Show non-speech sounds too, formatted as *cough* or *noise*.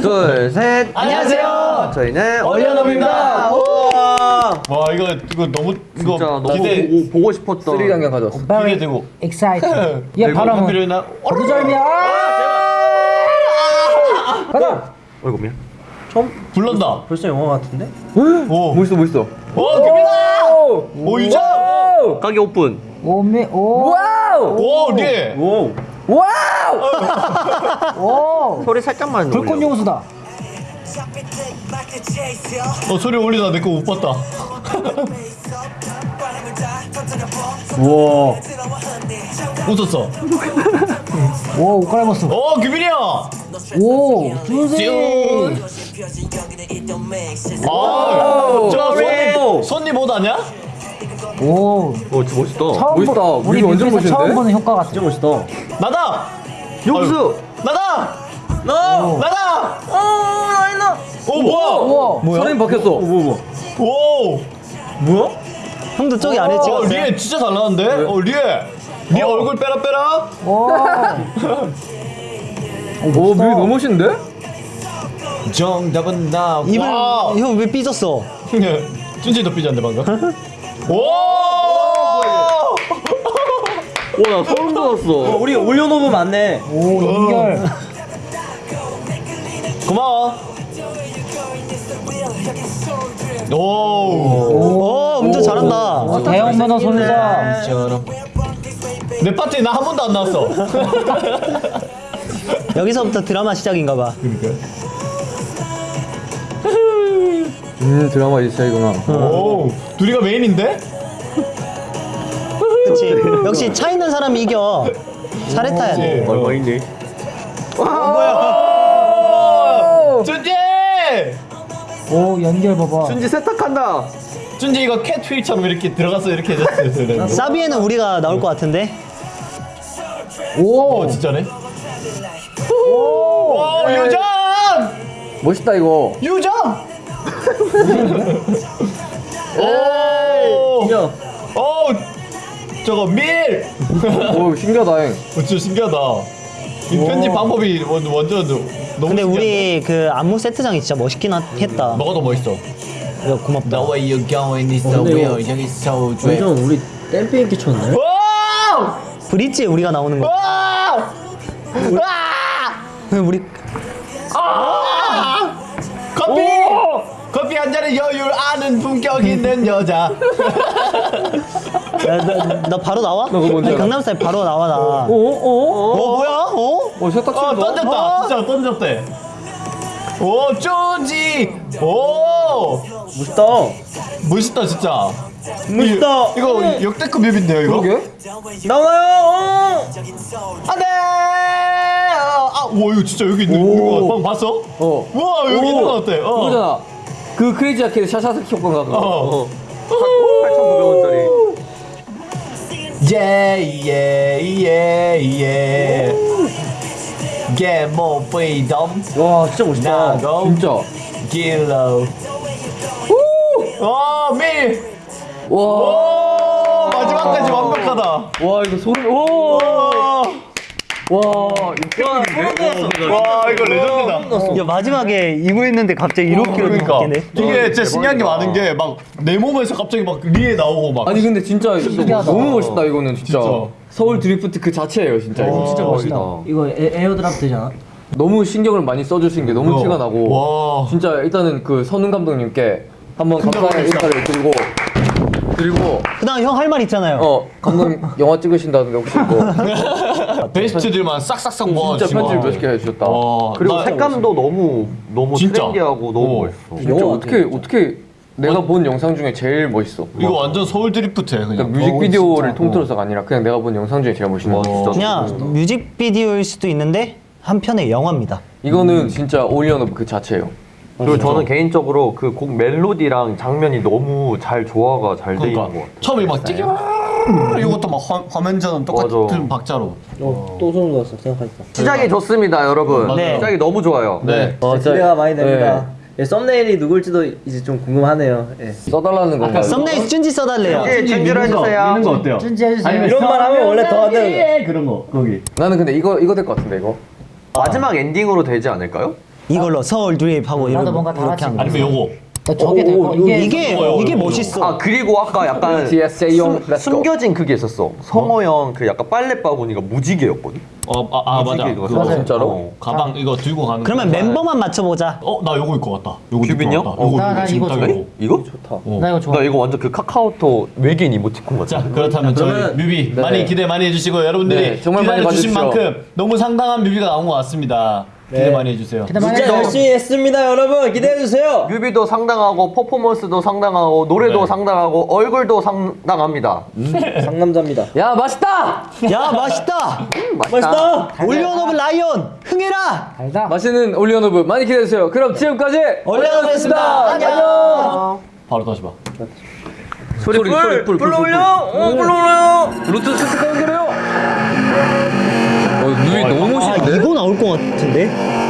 둘, 셋. 안녕하세요. 저희는 얼려놈입니다. 와 이거 이거 너무 이거 진짜 너무 기대 보고, 보고 싶었던 쓰리 장면 가져왔어. 기대되고 excited. 얘 이거 바람은 한필이나 거두절미야. 가자. 어이구 미안. 불렀다. 벌써 영화 같은데? 오, 멋있어 멋있어. 오 김이다. 오 유정. 가게 오픈. 오메 오. 와우. 오 네. 오. 와우. *laughs* 오. 소리 살짝만 불꽃 올려. 용수다. 어 소리 올리다 내 거 못 봤다. 우와. 웃었어. 오, 옷 갈아입었어. 오 김이야. 오, 준지. 아, 저 오. 손님 손님 옷 아니야? 오. 오, 진짜 멋있다. 처음 멋있다. 보- 우리 완전 뮤비에서 처음 멋있는데? 보는 효과 같아. 멋있다. 나다. 용수. 나다. 너. 나다. 오, 라이너. 오 뭐야? 우와. 사람이 바뀌었어. 뭐 뭐. 오. 뭐야? 형도 저기 안에 어, 찍었어요? 리에 진짜 잘 나왔는데? 어, 리에. 리에 얼굴 빼라 빼라. 오. *laughs* 오 뮤비 너무 멋있는데? 정답은 나. 입을 와. 형왜 삐졌어? 준지도 삐졌네 방금. *laughs* 오. 오, 나 소름 돋았어. 우리 올려놓으면 맞네. 오, 연결. 고마워. 오. 오, 운전 잘한다. 오, 대형 면허 손자. 내 파티에 나 한 번도 안 나왔어. *laughs* 여기서부터 드라마 시작인가 봐. 음 드라마 이 스타일구나. 오. 둘이가 메인인데? 그치. 역시 차 있는 사람이 이겨. 차례 타야 돼. 얼마 있니? 오. 준지. 오, 연결 봐봐. 준지 세탁한다. 준지 이거 캣 휠처럼 이렇게 들어가서 이렇게 해줬어요. 사비에는 우리가 나올 것 같은데? 오. 어 진짜네. 오. 유정. 멋있다 이거. 유정. 오. 야. 오. 저거 밀. 오 신기하다. 잉. 어, 진짜 신기하다. 이 편집 방법이 완- 완전 너무 근데 신기한데? 우리 그 안무 세트장이 진짜 멋있긴 하- 했다. 뭐가 더 멋있어? 야, 고맙다. The way you going is the way you're so dread. 우리 댐핑 끼쳤네. 와! 브릿지에 우리가 나오는 거. 와! 와! 우리 커피! 커피 한 잔에 여유를 아는 품격 있는 여자. 야, 나, 나 바로 나와? 그거 뭔지 아니, 알아? 강남스타일 바로 나와 나. 오 오. 어 뭐야? 어? 오 세탁실도. 어 던졌다. 진짜 던졌대. 오 쪼지. 오 멋있다. 멋있다 진짜. 멋있다. 이거, 이거 역대급 뮤비인데요 이거. 그러게. 나와요. 안돼. 아, 와 이거 진짜 여기 있는 거 봤어? 어. 와 여기 있는 거 같아. 어. 그거잖아. 그 크레이지 아케이드 샤샤스키 효과가 그거. 어. 8,900원짜리. 예예예예. Get more freedom. 와 진짜 멋있다. 나도. 진짜. 길러. 와 밀. 와. 오 마지막까지 완벽하다. 와 이거 소름. 오. 와. 와 이거 와 이거 레전드다. 야 마지막에 이거 했는데 갑자기 이렇게 그러니까 바뀌네. 이게 진짜 신기한 게 많은 게 막 내 몸에서 갑자기 막 리에 나오고 막. 아니 근데 진짜 신기하다. 너무 멋있다 이거는 진짜. 진짜. 서울 드리프트 그 자체예요 진짜. 이거. 진짜 멋있다. 이거 에, 어드랍 되잖아. 너무 신경을 많이 써주신 게 너무 어. 티가 나고. 와. 진짜 일단은 그 선웅 감독님께 한번 감사의. 인사를 드리고 그리고 그다음 형 할 말 있잖아요. 어 감독님 영화 찍으신다는데 혹시 뭐 *laughs* 베스트들만 싹싹싹 모아 진짜 편집 몇개 해주셨다. 와. 그리고 나- 색감도 너무 너무 진짜. 트렌디하고 너무 어. 멋있어. 진짜 어떻게 어떻게 내가 본 영상 중에 제일 멋있어. 이거 완전 서울 드리프트야 그냥. 그러니까 뮤직비디오를 통틀어서가 아니라 그냥 내가 본 영상 중에 제일 멋있는 와, 거. 진짜. 그냥 뮤직비디오일 수도 있는데 한편의 영화입니다. 이거는 진짜 OnlyOneOf 그 자체예요. 그리고 저는 개인적으로 그 곡 멜로디랑 장면이 너무 잘 조화가 잘 돼 있는 것 그러니까 같아. 처음에 막 찌개 이것도 막 화, 화면 전환 똑같은 맞아. 박자로. 또 소름 돋았어 생각하니까 시작이 좋습니다, 여러분. 네. 시작이 너무 좋아요. 네. 어, 진짜- 기대가 많이 됩니다 네. 예, 썸네일이 누굴지도 이제 좀 궁금하네요 예. 써달라는 건가요? 썸네일 쭌지 써달래요. 예, 준비를 해주세요. 거 어때요? 준지 해주세요. 이런 말 하면 원래 더 하는 그런 거 거기. 나는 근데 이거 이거 될 것 같은데 이거. 마지막 엔딩으로 되지 않을까요? 이걸로 서울 드립하고 나도 이렇게 뭔가 다 같이 거. 아니면 요거. 나 저게 될거 이게 이게 이거, 이게. 멋있어. 아 그리고 아까 약간 TSA용 *laughs* 숨, 숨겨진 그게 있었어. 성호 형 그 약간 빨래 바구니가 무지개였거든. 어, 아, 아 맞아. 그거. 진짜로? 어, 가방 이거 들고 가는. 그러면 거. 멤버만 맞춰보자. 어, 나 요거 입고 왔다. 요거? 왔다. 어. 나- 나 이거 딱 좋아. 이거? 좋다. 어. 나 이거 좋아. 나 이거 완전 그 카카오톡 외계인 이모티콘 같아. 자 그렇다면 저희 뮤비 네. 많이 기대 많이 해주시고 여러분들이 네, 정말 기다려 주신 봐주십시오. 만큼 너무 상당한 뮤비가 나온 것 같습니다. 기대 네. 많이 해주세요. 기대 많이 진짜. 열심히 했습니다, 여러분. 기대해 주세요. 뮤비도 상당하고 퍼포먼스도 상당하고 노래도 네. 상당하고 얼굴도 상당합니다. *laughs* 상남자입니다. 야 맛있다. 야 맛있다. 맛있다. 올리언 오브 라이온 흥해라. 달다. 맛있는 올리언 오브 많이 기대해주세요. 그럼 지금까지 올리언 오브였습니다. 안녕. 바로 다시 봐. 소리 소리 소리 불 불러 올려. 어 불러 올려. 블루투스 스피커 연결해요. 어 뮤비 너무 아멋 있는데? 이거 나올 것 같은데?